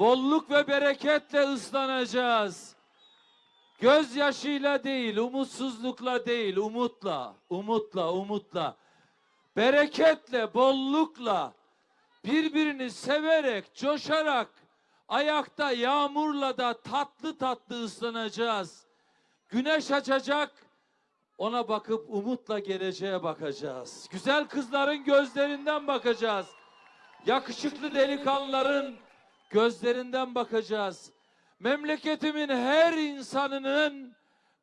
bolluk ve bereketle ıslanacağız. Gözyaşıyla değil, umutsuzlukla değil, umutla, umutla, umutla, bereketle, bollukla, birbirini severek, coşarak, ayakta yağmurla da tatlı tatlı ıslanacağız. Güneş açacak, ona bakıp umutla geleceğe bakacağız. Güzel kızların gözlerinden bakacağız. Yakışıklı delikanlıların gözlerinden bakacağız. Memleketimin her insanının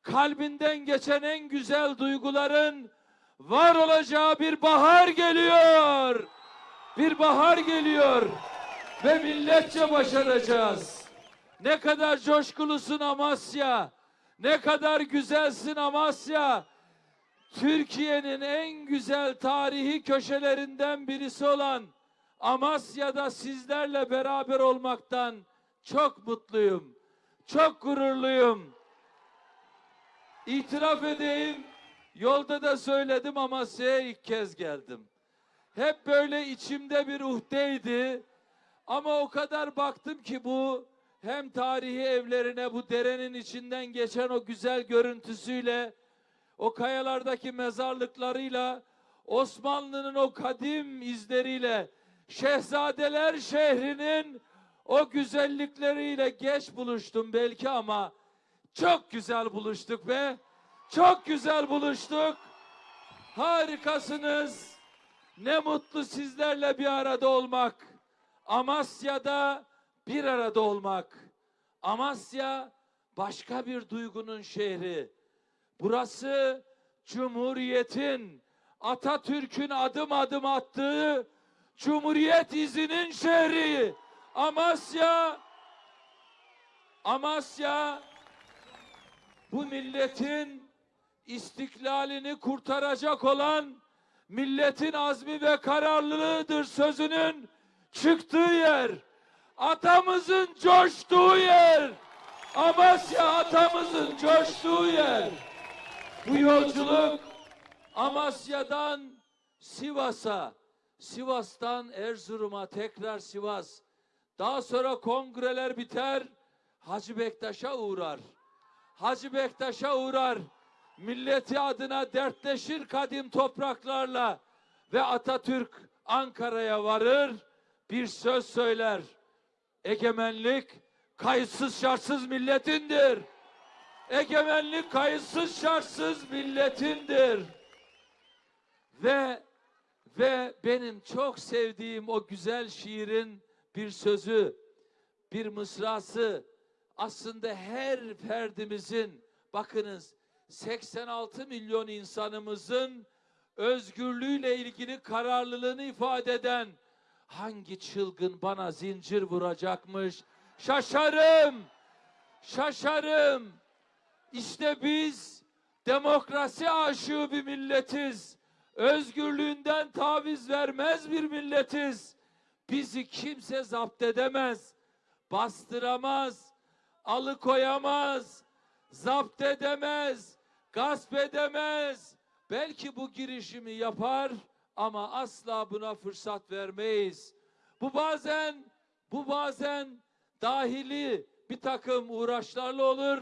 kalbinden geçen en güzel duyguların var olacağı bir bahar geliyor. Bir bahar geliyor ve milletçe başaracağız. Ne kadar coşkulusun Amasya. Ne kadar güzelsin Amasya. Türkiye'nin en güzel tarihi köşelerinden birisi olan Amasya'da sizlerle beraber olmaktan çok mutluyum. Çok gururluyum. İtiraf edeyim, yolda da söyledim Amasya'ya ilk kez geldim. Hep böyle içimde bir uhdeydi. Ama o kadar baktım ki bu hem tarihi evlerine bu derenin içinden geçen o güzel görüntüsüyle o kayalardaki mezarlıklarıyla Osmanlı'nın o kadim izleriyle Şehzadeler şehrinin o güzellikleriyle geç buluştum belki ama çok güzel buluştuk be. Çok güzel buluştuk. Harikasınız. Ne mutlu sizlerle bir arada olmak. Amasya'da bir arada olmak. Amasya başka bir duygunun şehri. Burası Cumhuriyet'in, Atatürk'ün adım adım attığı Cumhuriyet izinin şehri. Amasya, Amasya bu milletin istiklalini kurtaracak olan milletin azmi ve kararlılığıdır sözünün çıktığı yer. Atamızın coştuğu yer. Amasya atamızın coştuğu yer. Bu yolculuk Amasya'dan Sivas'a, Sivas'tan Erzurum'a tekrar Sivas. Daha sonra kongreler biter, Hacı Bektaş'a uğrar. Hacı Bektaş'a uğrar. Milleti adına dertleşir kadim topraklarla ve Atatürk Ankara'ya varır, bir söz söyler. Egemenlik kayıtsız şartsız milletindir. Egemenlik kayıtsız şartsız milletindir. Ve ve benim çok sevdiğim o güzel şiirin bir sözü, bir mısrası. Aslında her ferdimizin bakınız 86 milyon insanımızın özgürlüğüyle ilgili kararlılığını ifade eden hangi çılgın bana zincir vuracakmış? Şaşarım şaşarım. İşte biz demokrasi aşığı bir milletiz özgürlüğünden taviz vermez bir milletiz bizi kimse zapt edemez bastıramaz alıkoyamaz zapt edemez gasp edemez belki bu girişimi yapar ama asla buna fırsat vermeyiz. Bu bazen bu bazen dahili bir takım uğraşlarla olur.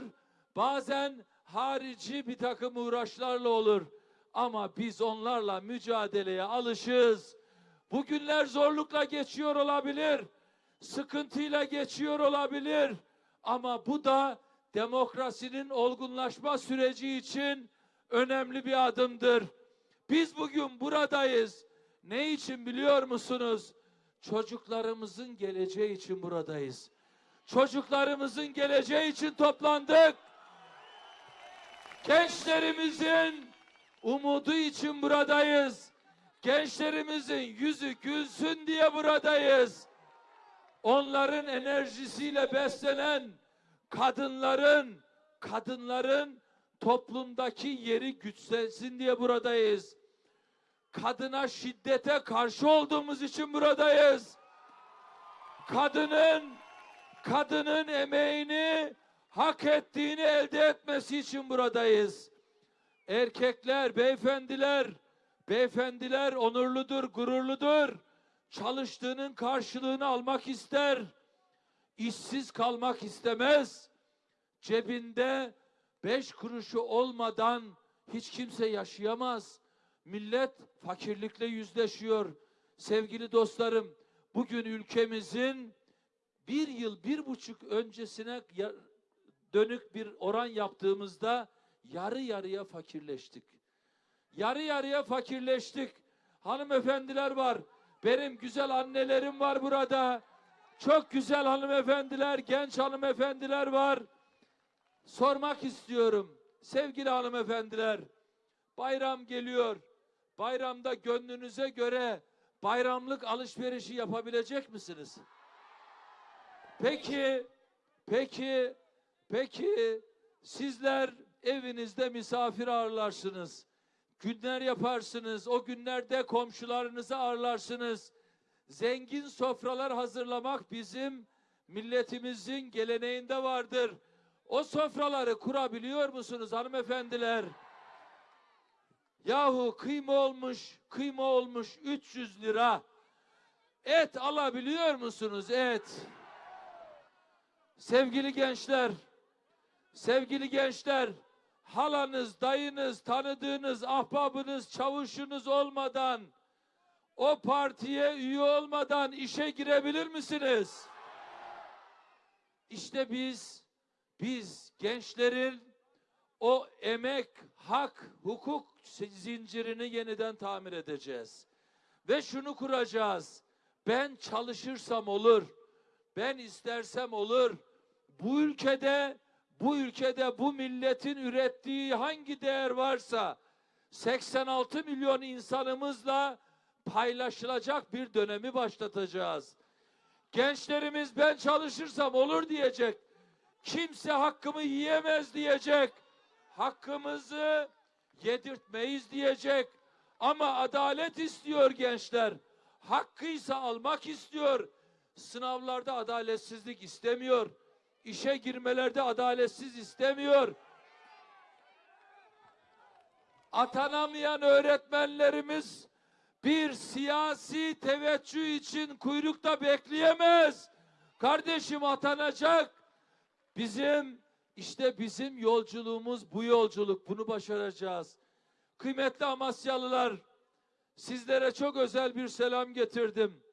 Bazen harici bir takım uğraşlarla olur. Ama biz onlarla mücadeleye alışız. Bugünler zorlukla geçiyor olabilir. Sıkıntıyla geçiyor olabilir. Ama bu da demokrasinin olgunlaşma süreci için önemli bir adımdır. Biz bugün buradayız. Ne için biliyor musunuz? Çocuklarımızın geleceği için buradayız. Çocuklarımızın geleceği için toplandık. Gençlerimizin umudu için buradayız. Gençlerimizin yüzü gülsün diye buradayız. Onların enerjisiyle beslenen kadınların kadınların toplumdaki yeri güçlensin diye buradayız. Kadına şiddete karşı olduğumuz için buradayız. Kadının kadının emeğini hak ettiğini elde etmesi için buradayız. Erkekler, beyefendiler, beyefendiler onurludur, gururludur. Çalıştığının karşılığını almak ister. işsiz kalmak istemez. Cebinde beş kuruşu olmadan hiç kimse yaşayamaz. Millet fakirlikle yüzleşiyor. Sevgili dostlarım, bugün ülkemizin bir yıl, bir buçuk öncesine dönük bir oran yaptığımızda yarı yarıya fakirleştik. Yarı yarıya fakirleştik. Hanımefendiler var. Benim güzel annelerim var burada. Çok güzel hanımefendiler, genç hanımefendiler var. Sormak istiyorum. Sevgili hanımefendiler, bayram geliyor. Bayramda gönlünüze göre bayramlık alışverişi yapabilecek misiniz? Peki, peki, peki sizler evinizde misafir ağırlarsınız. Günler yaparsınız. O günlerde komşularınızı ağırlarsınız. Zengin sofralar hazırlamak bizim milletimizin geleneğinde vardır. O sofraları kurabiliyor musunuz hanımefendiler? Yahu kıyma olmuş, kıyma olmuş 300 lira. Et alabiliyor musunuz et? Sevgili gençler, sevgili gençler, halanız, dayınız, tanıdığınız, ahbabınız, çavuşunuz olmadan, o partiye üye olmadan işe girebilir misiniz? İşte biz, biz gençlerin o emek, hak, hukuk zincirini yeniden tamir edeceğiz. Ve şunu kuracağız. Ben çalışırsam olur. Ben istersem olur. Bu ülkede bu ülkede bu milletin ürettiği hangi değer varsa 86 milyon insanımızla paylaşılacak bir dönemi başlatacağız. Gençlerimiz ben çalışırsam olur diyecek. Kimse hakkımı yiyemez diyecek. Hakkımızı yedirtmeyiz diyecek. Ama adalet istiyor gençler. Hakkıysa almak istiyor. Sınavlarda adaletsizlik istemiyor. İşe girmelerde adaletsiz istemiyor. Atanamayan öğretmenlerimiz bir siyasi teveccüh için kuyrukta bekleyemez. Kardeşim atanacak. Bizim işte bizim yolculuğumuz bu yolculuk. Bunu başaracağız. Kıymetli Amasyalılar, sizlere çok özel bir selam getirdim.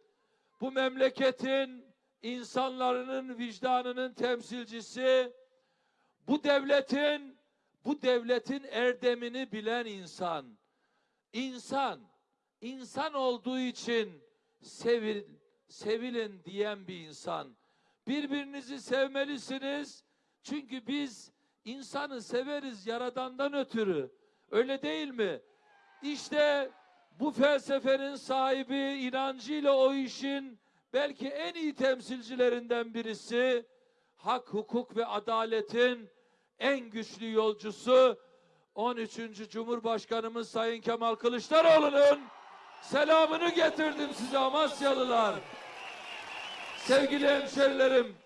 Bu memleketin insanların vicdanının temsilcisi, bu devletin bu devletin erdemini bilen insan. İnsan, insan olduğu için sevil, sevilin diyen bir insan. Birbirinizi sevmelisiniz. Çünkü biz insanı severiz yaradandan ötürü. Öyle değil mi? İşte bu felsefenin sahibi inancıyla o işin belki en iyi temsilcilerinden birisi hak, hukuk ve adaletin en güçlü yolcusu 13. Cumhurbaşkanımız Sayın Kemal Kılıçdaroğlu'nun selamını getirdim size Amasyalılar. Sevgili hemşerilerim,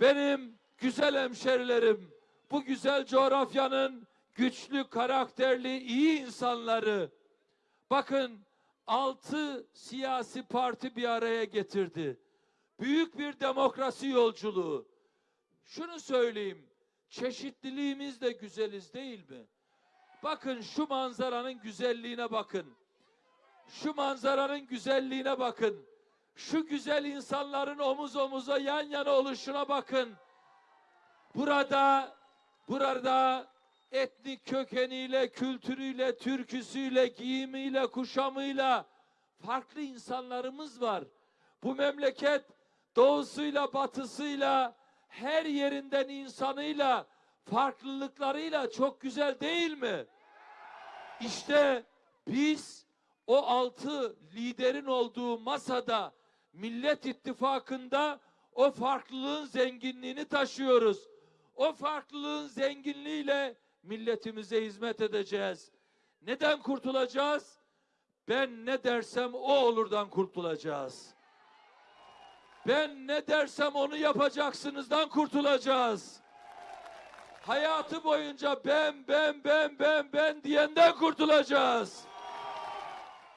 benim güzel hemşerilerim, bu güzel coğrafyanın güçlü, karakterli, iyi insanları. Bakın altı siyasi parti bir araya getirdi. Büyük bir demokrasi yolculuğu. Şunu söyleyeyim, çeşitliliğimiz de güzeliz değil mi? Bakın şu manzaranın güzelliğine bakın. Şu manzaranın güzelliğine bakın. Şu güzel insanların omuz omuza yan yana oluşuna bakın. Burada, burada etnik kökeniyle, kültürüyle, türküsüyle, giyimiyle, kuşamıyla farklı insanlarımız var. Bu memleket doğusuyla, batısıyla, her yerinden insanıyla, farklılıklarıyla çok güzel değil mi? İşte biz o altı liderin olduğu masada Millet İttifakı'nda o farklılığın zenginliğini taşıyoruz. O farklılığın zenginliğiyle milletimize hizmet edeceğiz. Neden kurtulacağız? Ben ne dersem o olurdan kurtulacağız. Ben ne dersem onu yapacaksınızdan kurtulacağız. Hayatı boyunca ben ben ben ben ben diyenden kurtulacağız.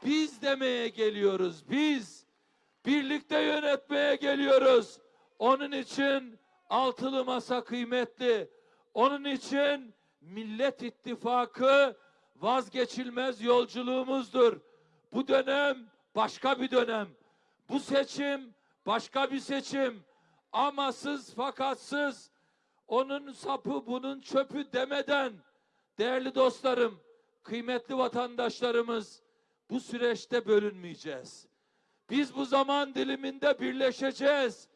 Biz demeye geliyoruz. Biz birlikte yönetmeye geliyoruz. Onun için altılı masa kıymetli. Onun için Millet İttifakı vazgeçilmez yolculuğumuzdur. Bu dönem başka bir dönem. Bu seçim başka bir seçim. Amasız fakatsız onun sapı bunun çöpü demeden değerli dostlarım, kıymetli vatandaşlarımız bu süreçte bölünmeyeceğiz. Biz bu zaman diliminde birleşeceğiz.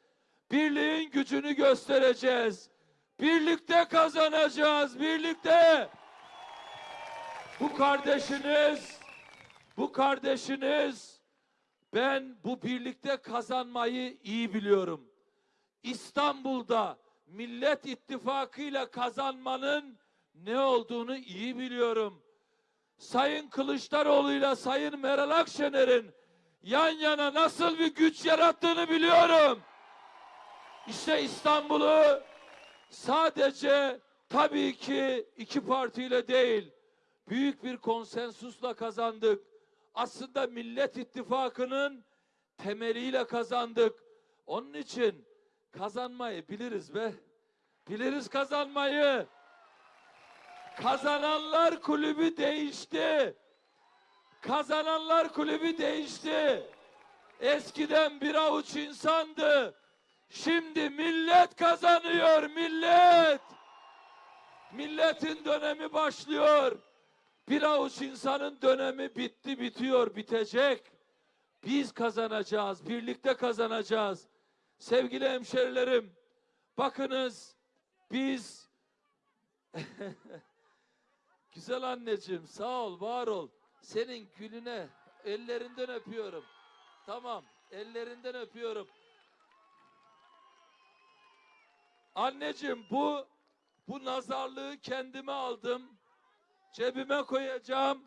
Birliğin gücünü göstereceğiz. Birlikte kazanacağız, birlikte. Bu kardeşiniz, bu kardeşiniz, ben bu birlikte kazanmayı iyi biliyorum. İstanbul'da Millet İttifakı'yla kazanmanın ne olduğunu iyi biliyorum. Sayın Kılıçdaroğlu'yla Sayın Meral Akşener'in yan yana nasıl bir güç yarattığını biliyorum. İşte İstanbul'u sadece tabii ki iki partiyle değil, büyük bir konsensusla kazandık. Aslında Millet İttifakı'nın temeliyle kazandık. Onun için kazanmayı biliriz be. Biliriz kazanmayı. Kazananlar kulübü değişti. Kazananlar kulübü değişti. Eskiden bir avuç insandı. Şimdi millet kazanıyor, millet. Milletin dönemi başlıyor. Bir avuç insanın dönemi bitti, bitiyor, bitecek. Biz kazanacağız, birlikte kazanacağız. Sevgili hemşerilerim, bakınız biz Güzel anneciğim sağ ol, var ol. Senin gülüne ellerinden öpüyorum. Tamam, ellerinden öpüyorum. Anneciğim bu bu nazarlığı kendime aldım. Cebime koyacağım.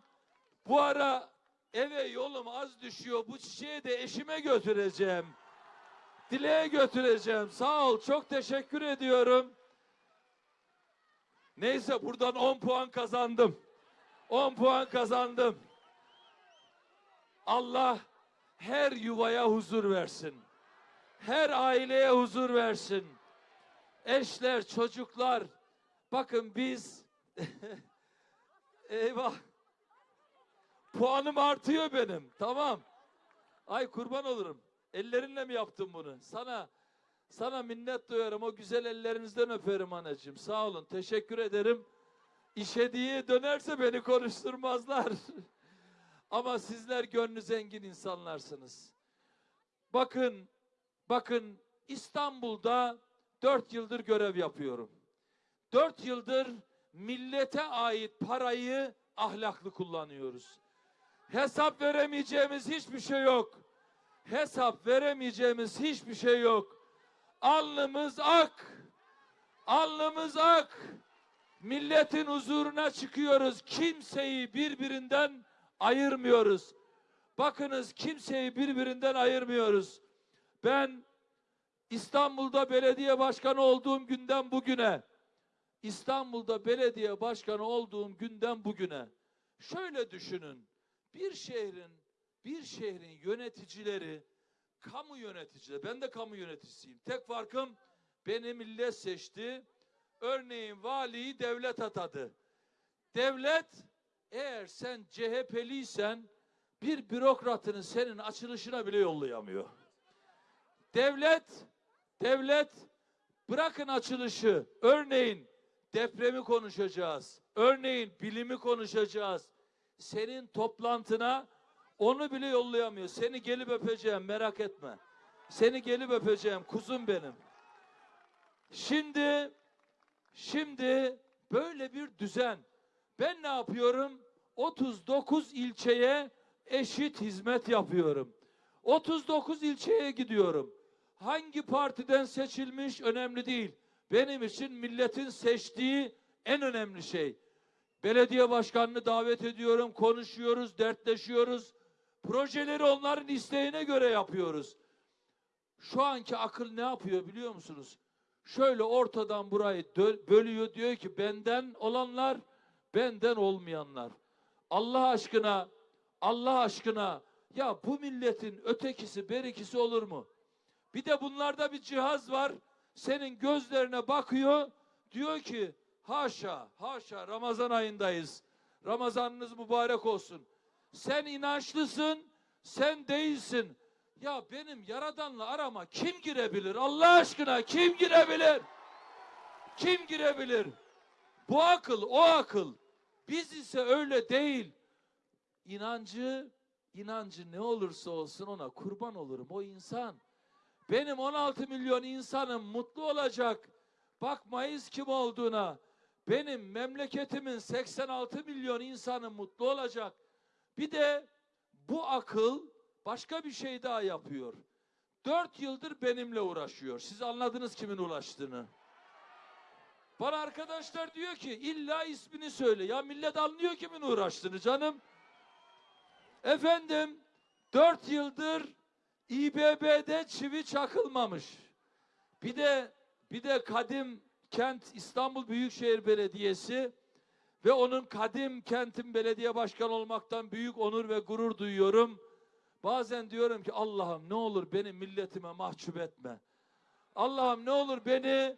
Bu ara eve yolum az düşüyor. Bu çiçeği de eşime götüreceğim. Dileğe götüreceğim. Sağ ol. Çok teşekkür ediyorum. Neyse buradan 10 puan kazandım. 10 puan kazandım. Allah her yuvaya huzur versin. Her aileye huzur versin. Eşler, çocuklar. Bakın biz eyvah. Puanım artıyor benim. Tamam. Ay kurban olurum. Ellerinle mi yaptın bunu? Sana sana minnet duyarım. O güzel ellerinizden öperim anacığım. Sağ olun. Teşekkür ederim. İşe diye dönerse beni konuşturmazlar. Ama sizler gönlü zengin insanlarsınız. Bakın, bakın İstanbul'da dört yıldır görev yapıyorum. Dört yıldır millete ait parayı ahlaklı kullanıyoruz. Hesap veremeyeceğimiz hiçbir şey yok. Hesap veremeyeceğimiz hiçbir şey yok. Alnımız ak. Alnımız ak. Milletin huzuruna çıkıyoruz. Kimseyi birbirinden ayırmıyoruz. Bakınız kimseyi birbirinden ayırmıyoruz. Ben İstanbul'da belediye başkanı olduğum günden bugüne İstanbul'da belediye başkanı olduğum günden bugüne şöyle düşünün. Bir şehrin bir şehrin yöneticileri kamu yöneticileri. Ben de kamu yöneticisiyim. Tek farkım beni millet seçti. Örneğin valiyi devlet atadı. Devlet eğer sen CHP'liysen bir bürokratını senin açılışına bile yollayamıyor. Devlet, devlet bırakın açılışı. Örneğin depremi konuşacağız. Örneğin bilimi konuşacağız. Senin toplantına onu bile yollayamıyor. Seni gelip öpeceğim merak etme. Seni gelip öpeceğim kuzum benim. Şimdi şimdi böyle bir düzen. Ben ne yapıyorum? 39 ilçeye eşit hizmet yapıyorum. 39 ilçeye gidiyorum. Hangi partiden seçilmiş önemli değil. Benim için milletin seçtiği en önemli şey. Belediye başkanını davet ediyorum, konuşuyoruz, dertleşiyoruz. Projeleri onların isteğine göre yapıyoruz. Şu anki akıl ne yapıyor biliyor musunuz? Şöyle ortadan burayı bölüyor diyor ki benden olanlar, benden olmayanlar. Allah aşkına, Allah aşkına ya bu milletin ötekisi berikisi olur mu? Bir de bunlarda bir cihaz var. Senin gözlerine bakıyor. Diyor ki haşa haşa Ramazan ayındayız. Ramazanınız mübarek olsun. Sen inançlısın, sen değilsin. Ya benim yaradanla arama kim girebilir? Allah aşkına kim girebilir? Kim girebilir? Bu akıl, o akıl. Biz ise öyle değil. İnancı, inancı ne olursa olsun ona kurban olurum. O insan. Benim 16 milyon insanım mutlu olacak. Bakmayız kim olduğuna. Benim memleketimin 86 milyon insanı mutlu olacak. Bir de bu akıl başka bir şey daha yapıyor. Dört yıldır benimle uğraşıyor. Siz anladınız kimin uğraştığını. Bana arkadaşlar diyor ki illa ismini söyle. Ya millet anlıyor kimin uğraştığını canım. Efendim dört yıldır İBB'de çivi çakılmamış. Bir de bir de kadim kent İstanbul Büyükşehir Belediyesi ve onun kadim kentin belediye başkanı olmaktan büyük onur ve gurur duyuyorum. Bazen diyorum ki Allah'ım ne olur beni milletime mahcup etme. Allah'ım ne olur beni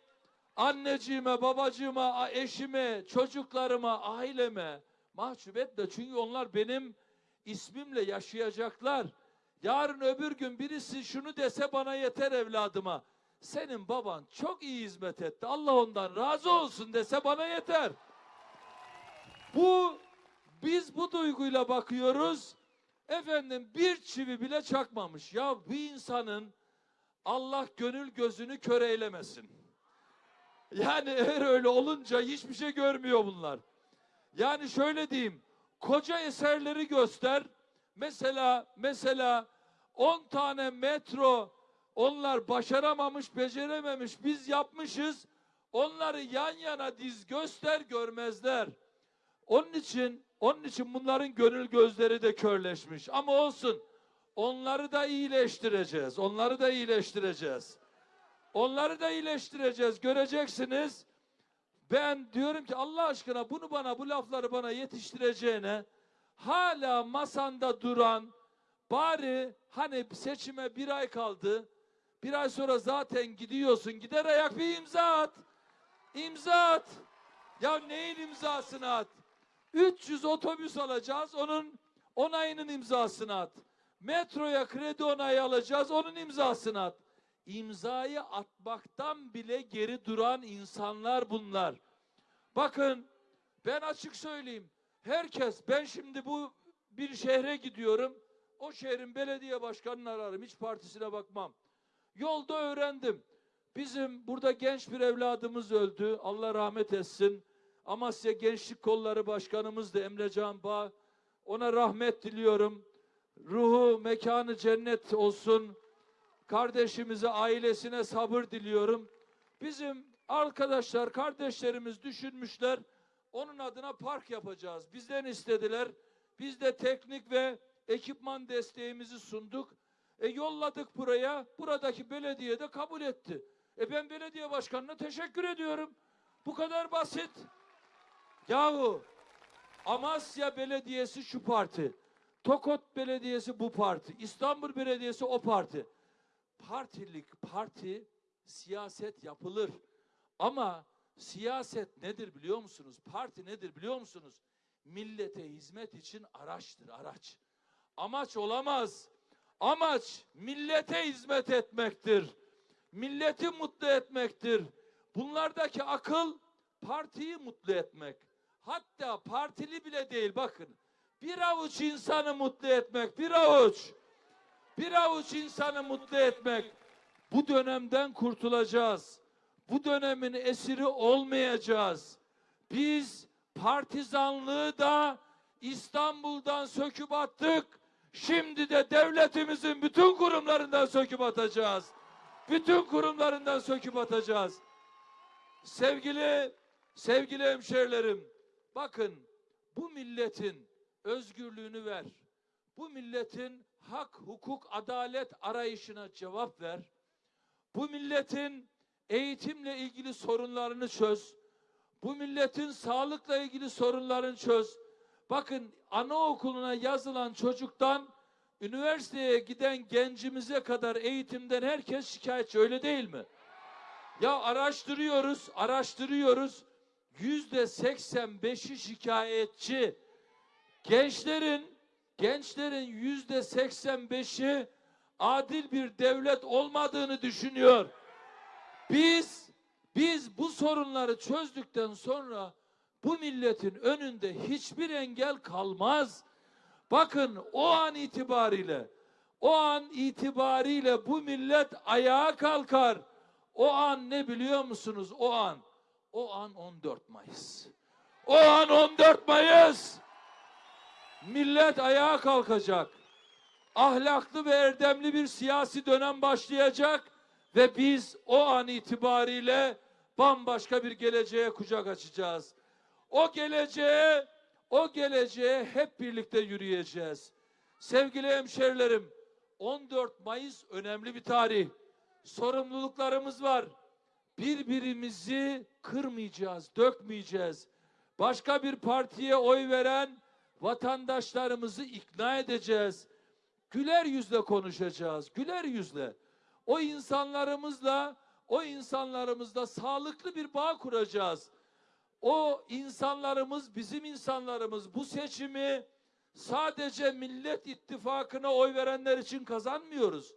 anneciğime, babacığıma, eşime, çocuklarıma, aileme mahcup etme. Çünkü onlar benim ismimle yaşayacaklar. Yarın öbür gün birisi şunu dese bana yeter evladıma. Senin baban çok iyi hizmet etti. Allah ondan razı olsun dese bana yeter. Bu biz bu duyguyla bakıyoruz. Efendim bir çivi bile çakmamış. Ya bu insanın Allah gönül gözünü kör eylemesin. Yani eğer öyle olunca hiçbir şey görmüyor bunlar. Yani şöyle diyeyim. Koca eserleri göster. Mesela mesela 10 tane metro onlar başaramamış, becerememiş. Biz yapmışız. Onları yan yana diz göster görmezler. Onun için onun için bunların gönül gözleri de körleşmiş. Ama olsun. Onları da iyileştireceğiz. Onları da iyileştireceğiz. Onları da iyileştireceğiz. Göreceksiniz. Ben diyorum ki Allah aşkına bunu bana bu lafları bana yetiştireceğine hala masanda duran bari hani seçime bir ay kaldı. Bir ay sonra zaten gidiyorsun. Gider ayak bir imza at. İmza at. Ya neyin imzasını at? 300 otobüs alacağız. Onun onayının imzasını at. Metroya kredi onayı alacağız. Onun imzasını at. İmzayı atmaktan bile geri duran insanlar bunlar. Bakın ben açık söyleyeyim. Herkes ben şimdi bu bir şehre gidiyorum. O şehrin belediye başkanını ararım. Hiç partisine bakmam. Yolda öğrendim. Bizim burada genç bir evladımız öldü. Allah rahmet etsin. Amasya Gençlik Kolları Başkanımız da Emrecan Bağ. Ona rahmet diliyorum. Ruhu, mekanı cennet olsun. Kardeşimize, ailesine sabır diliyorum. Bizim arkadaşlar, kardeşlerimiz düşünmüşler. Onun adına park yapacağız. Bizden istediler. Biz de teknik ve ekipman desteğimizi sunduk. E yolladık buraya. Buradaki belediye de kabul etti. E ben belediye başkanına teşekkür ediyorum. Bu kadar basit. Yahu Amasya Belediyesi şu parti. Tokot Belediyesi bu parti. İstanbul Belediyesi o parti. Partilik parti siyaset yapılır. Ama siyaset nedir biliyor musunuz? Parti nedir biliyor musunuz? Millete hizmet için araçtır, araç. Amaç olamaz. Amaç millete hizmet etmektir. Milleti mutlu etmektir. Bunlardaki akıl partiyi mutlu etmek. Hatta partili bile değil bakın. Bir avuç insanı mutlu etmek, bir avuç. Bir avuç insanı mutlu etmek. Bu dönemden kurtulacağız. Bu dönemin esiri olmayacağız. Biz partizanlığı da İstanbul'dan söküp attık. Şimdi de devletimizin bütün kurumlarından söküp atacağız. Bütün kurumlarından söküp atacağız. Sevgili sevgili hemşerilerim, bakın bu milletin özgürlüğünü ver. Bu milletin hak, hukuk, adalet arayışına cevap ver. Bu milletin eğitimle ilgili sorunlarını çöz. Bu milletin sağlıkla ilgili sorunlarını çöz. Bakın anaokuluna yazılan çocuktan üniversiteye giden gencimize kadar eğitimden herkes şikayetçi öyle değil mi? Ya araştırıyoruz, araştırıyoruz. Yüzde 85'i şikayetçi. Gençlerin, gençlerin yüzde 85'i adil bir devlet olmadığını düşünüyor. Biz, biz bu sorunları çözdükten sonra bu milletin önünde hiçbir engel kalmaz. Bakın o an itibariyle, o an itibariyle bu millet ayağa kalkar. O an ne biliyor musunuz? O an, o an 14 Mayıs. O an 14 Mayıs. Millet ayağa kalkacak. Ahlaklı ve erdemli bir siyasi dönem başlayacak ve biz o an itibariyle bambaşka bir geleceğe kucak açacağız. O geleceğe, o geleceğe hep birlikte yürüyeceğiz. Sevgili hemşerilerim, 14 Mayıs önemli bir tarih. Sorumluluklarımız var. Birbirimizi kırmayacağız, dökmeyeceğiz. Başka bir partiye oy veren vatandaşlarımızı ikna edeceğiz. Güler yüzle konuşacağız, güler yüzle. O insanlarımızla, o insanlarımızla sağlıklı bir bağ kuracağız. O insanlarımız, bizim insanlarımız bu seçimi sadece Millet İttifakı'na oy verenler için kazanmıyoruz.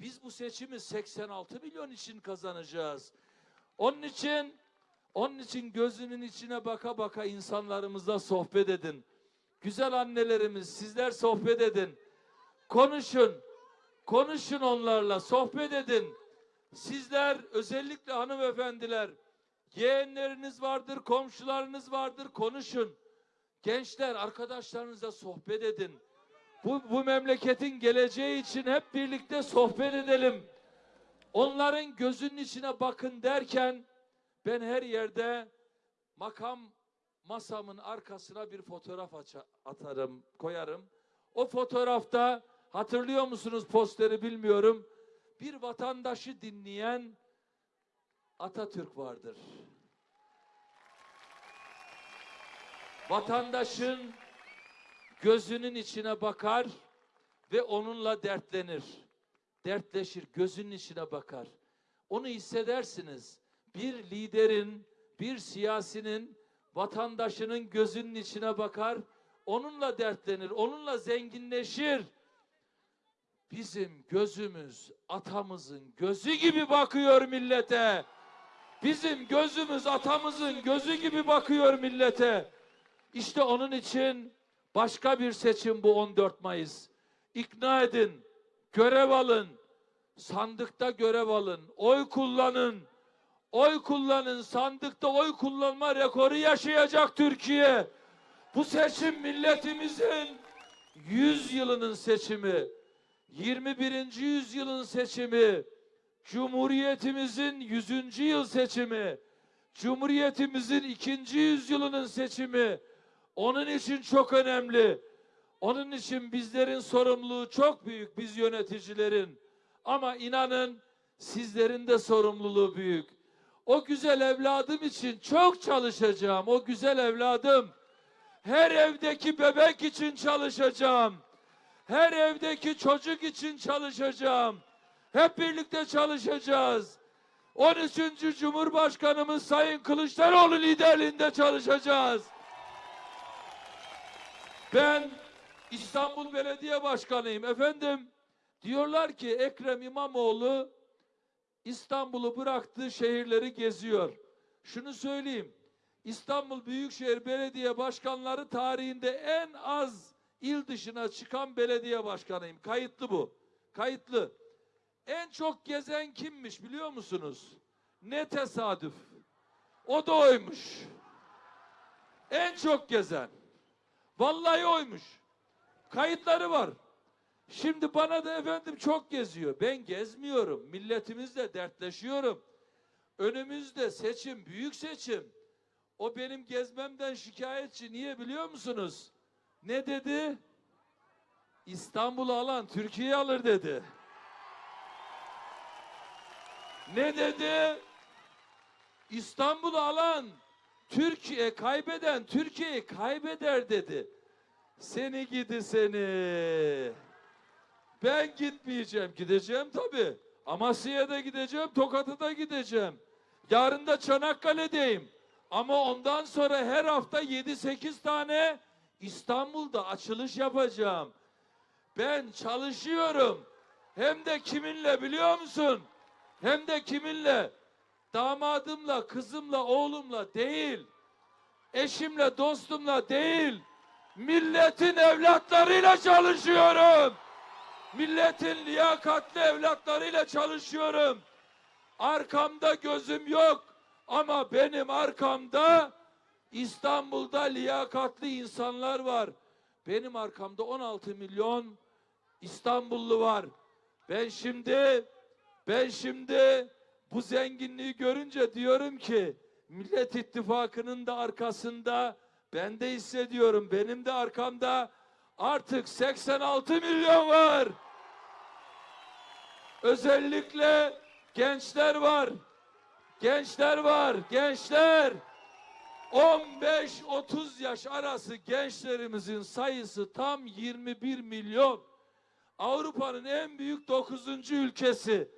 Biz bu seçimi 86 milyon için kazanacağız. Onun için onun için gözünün içine baka baka insanlarımızla sohbet edin. Güzel annelerimiz sizler sohbet edin. Konuşun. Konuşun onlarla, sohbet edin. Sizler özellikle hanımefendiler yeğenleriniz vardır, komşularınız vardır, konuşun. Gençler arkadaşlarınızla sohbet edin. Bu, bu memleketin geleceği için hep birlikte sohbet edelim. Onların gözünün içine bakın derken ben her yerde makam masamın arkasına bir fotoğraf atarım, koyarım. O fotoğrafta hatırlıyor musunuz posteri bilmiyorum. Bir vatandaşı dinleyen Atatürk vardır. Vatandaşın gözünün içine bakar ve onunla dertlenir. Dertleşir, gözünün içine bakar. Onu hissedersiniz. Bir liderin, bir siyasinin vatandaşının gözünün içine bakar, onunla dertlenir, onunla zenginleşir. Bizim gözümüz atamızın gözü gibi bakıyor millete. Bizim gözümüz atamızın gözü gibi bakıyor millete. İşte onun için başka bir seçim bu 14 Mayıs. İkna edin, görev alın, sandıkta görev alın, oy kullanın. Oy kullanın, sandıkta oy kullanma rekoru yaşayacak Türkiye. Bu seçim milletimizin 100 yılının seçimi. 21. yüzyılın seçimi, Cumhuriyetimizin 100. yıl seçimi, Cumhuriyetimizin 2. yüzyılının seçimi. Onun için çok önemli. Onun için bizlerin sorumluluğu çok büyük biz yöneticilerin. Ama inanın sizlerin de sorumluluğu büyük. O güzel evladım için çok çalışacağım. O güzel evladım. Her evdeki bebek için çalışacağım. Her evdeki çocuk için çalışacağım. Hep birlikte çalışacağız. 13. Cumhurbaşkanımız Sayın Kılıçdaroğlu liderliğinde çalışacağız. Ben İstanbul Belediye Başkanıyım. Efendim diyorlar ki Ekrem İmamoğlu İstanbul'u bıraktığı şehirleri geziyor. Şunu söyleyeyim. İstanbul Büyükşehir Belediye Başkanları tarihinde en az il dışına çıkan belediye başkanıyım. Kayıtlı bu. Kayıtlı. En çok gezen kimmiş biliyor musunuz? Ne tesadüf. O da oymuş. En çok gezen. Vallahi oymuş. Kayıtları var. Şimdi bana da efendim çok geziyor. Ben gezmiyorum. Milletimizle dertleşiyorum. Önümüzde seçim, büyük seçim. O benim gezmemden şikayetçi. Niye biliyor musunuz? Ne dedi? İstanbul'u alan Türkiye alır dedi. Ne dedi? İstanbul'u alan Türkiye kaybeden Türkiye'yi kaybeder dedi. Seni gidi seni. Ben gitmeyeceğim. Gideceğim tabii. Amasya'ya da gideceğim, Tokat'a da gideceğim. Yarın da Çanakkale'deyim. Ama ondan sonra her hafta 7-8 tane İstanbul'da açılış yapacağım. Ben çalışıyorum. Hem de kiminle biliyor musun? Hem de kiminle? Damadımla, kızımla, oğlumla değil. Eşimle, dostumla değil. Milletin evlatlarıyla çalışıyorum. Milletin liyakatli evlatlarıyla çalışıyorum. Arkamda gözüm yok ama benim arkamda İstanbul'da liyakatli insanlar var. Benim arkamda 16 milyon İstanbullu var. Ben şimdi ben şimdi bu zenginliği görünce diyorum ki Millet İttifakı'nın da arkasında ben de hissediyorum. Benim de arkamda artık 86 milyon var. Özellikle gençler var. Gençler var. Gençler. 15-30 yaş arası gençlerimizin sayısı tam 21 milyon. Avrupa'nın en büyük 9. ülkesi.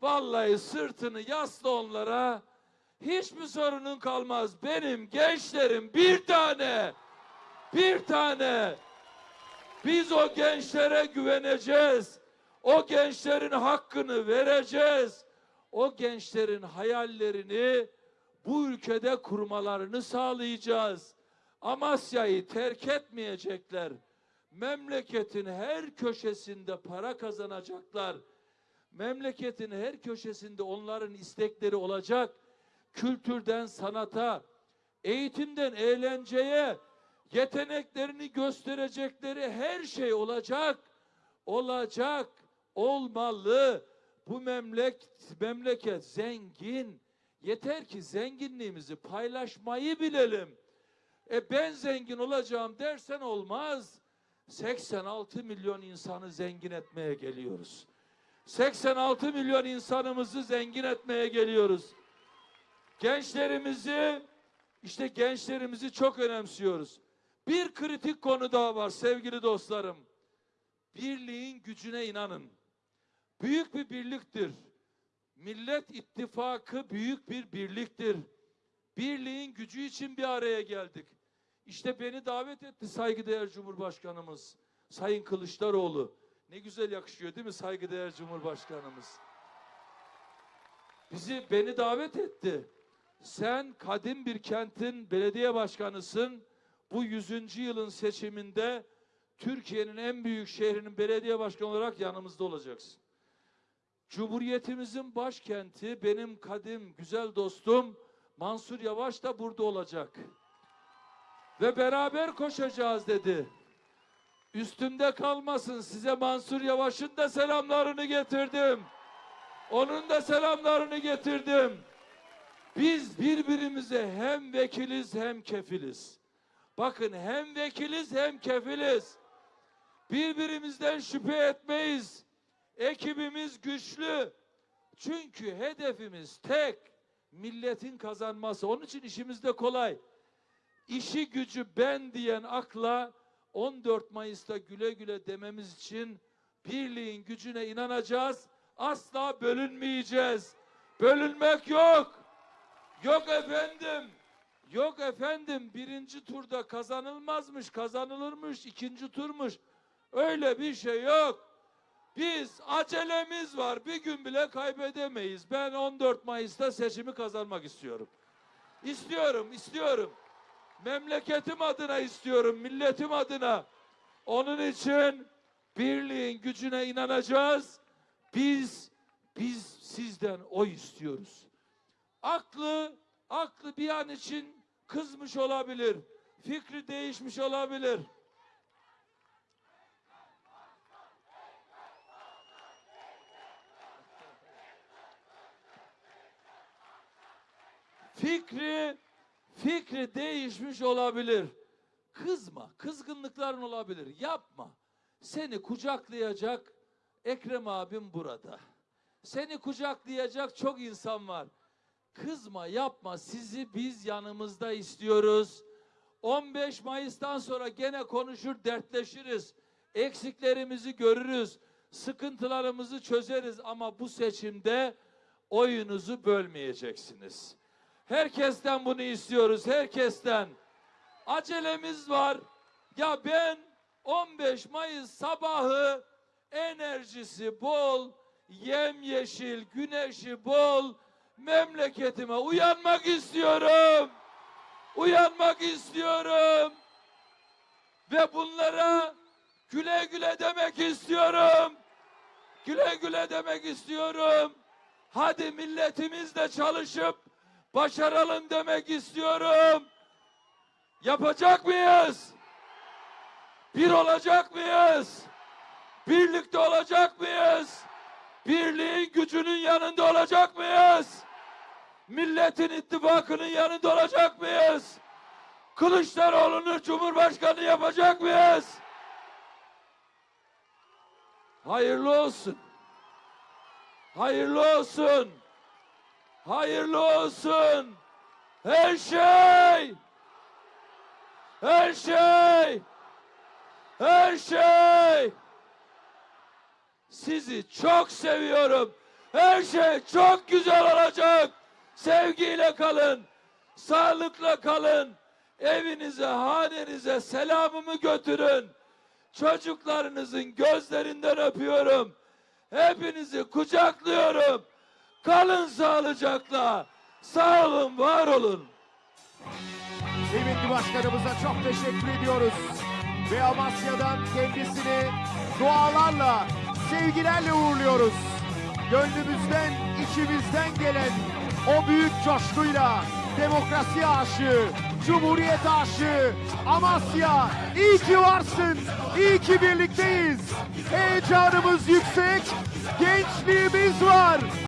Vallahi sırtını yasla onlara. Hiçbir sorunun kalmaz. Benim gençlerim bir tane. Bir tane. Biz o gençlere güveneceğiz. O gençlerin hakkını vereceğiz. O gençlerin hayallerini bu ülkede kurmalarını sağlayacağız. Amasya'yı terk etmeyecekler. Memleketin her köşesinde para kazanacaklar. Memleketin her köşesinde onların istekleri olacak. Kültürden sanata, eğitimden eğlenceye, yeteneklerini gösterecekleri her şey olacak. Olacak, olmalı. Bu memleket, memleket zengin. Yeter ki zenginliğimizi paylaşmayı bilelim. E ben zengin olacağım dersen olmaz. 86 milyon insanı zengin etmeye geliyoruz. 86 milyon insanımızı zengin etmeye geliyoruz. Gençlerimizi işte gençlerimizi çok önemsiyoruz. Bir kritik konu daha var sevgili dostlarım. Birliğin gücüne inanın. Büyük bir birliktir. Millet İttifakı büyük bir birliktir. Birliğin gücü için bir araya geldik. İşte beni davet etti saygıdeğer Cumhurbaşkanımız Sayın Kılıçdaroğlu. Ne güzel yakışıyor değil mi saygıdeğer Cumhurbaşkanımız? Bizi beni davet etti. Sen kadim bir kentin belediye başkanısın. Bu 100. yılın seçiminde Türkiye'nin en büyük şehrinin belediye başkanı olarak yanımızda olacaksın. Cumhuriyetimizin başkenti benim kadim güzel dostum Mansur Yavaş da burada olacak. Ve beraber koşacağız dedi. Üstümde kalmasın size Mansur Yavaş'ın da selamlarını getirdim. Onun da selamlarını getirdim. Biz birbirimize hem vekiliz hem kefiliz. Bakın hem vekiliz hem kefiliz. Birbirimizden şüphe etmeyiz. Ekibimiz güçlü. Çünkü hedefimiz tek. Milletin kazanması. Onun için işimiz de kolay. İşi gücü ben diyen akla 14 Mayıs'ta güle güle dememiz için birliğin gücüne inanacağız. Asla bölünmeyeceğiz. Bölünmek yok. Yok efendim. Yok efendim birinci turda kazanılmazmış, kazanılırmış, ikinci turmuş. Öyle bir şey yok. Biz acelemiz var. Bir gün bile kaybedemeyiz. Ben 14 Mayıs'ta seçimi kazanmak istiyorum. İstiyorum, istiyorum. Memleketim adına istiyorum, milletim adına. Onun için birliğin gücüne inanacağız. Biz biz sizden oy istiyoruz. Aklı aklı bir an için kızmış olabilir. Fikri değişmiş olabilir. Fikri fikri değişmiş olabilir. Kızma, kızgınlıkların olabilir. Yapma. Seni kucaklayacak Ekrem abim burada. Seni kucaklayacak çok insan var. Kızma, yapma. Sizi biz yanımızda istiyoruz. 15 Mayıs'tan sonra gene konuşur, dertleşiriz. Eksiklerimizi görürüz. sıkıntılarımızı çözeriz ama bu seçimde oyunuzu bölmeyeceksiniz. Herkesten bunu istiyoruz, herkesten. Acelemiz var. Ya ben 15 Mayıs sabahı enerjisi bol, yemyeşil, güneşi bol memleketime uyanmak istiyorum. Uyanmak istiyorum. Ve bunlara güle güle demek istiyorum. Güle güle demek istiyorum. Hadi milletimizle çalışıp başaralım demek istiyorum. Yapacak mıyız? Bir olacak mıyız? Birlikte olacak mıyız? Birliğin gücünün yanında olacak mıyız? Milletin ittifakının yanında olacak mıyız? Kılıçdaroğlu'nu Cumhurbaşkanı yapacak mıyız? Hayırlı olsun. Hayırlı olsun. Hayırlı olsun. Her şey. Her şey. Her şey. Sizi çok seviyorum. Her şey çok güzel olacak. Sevgiyle kalın. Sağlıkla kalın. Evinize, hanenize selamımı götürün. Çocuklarınızın gözlerinden öpüyorum. Hepinizi kucaklıyorum. Kalın sağlıcakla. Sağ olun, var olun. Kıymetli başkanımıza çok teşekkür ediyoruz. Ve Amasya'dan kendisini dualarla, sevgilerle uğurluyoruz. Gönlümüzden, içimizden gelen o büyük coşkuyla demokrasi aşığı, cumhuriyet aşığı, Amasya iyi ki varsın, iyi ki birlikteyiz. Heyecanımız yüksek, gençliğimiz var.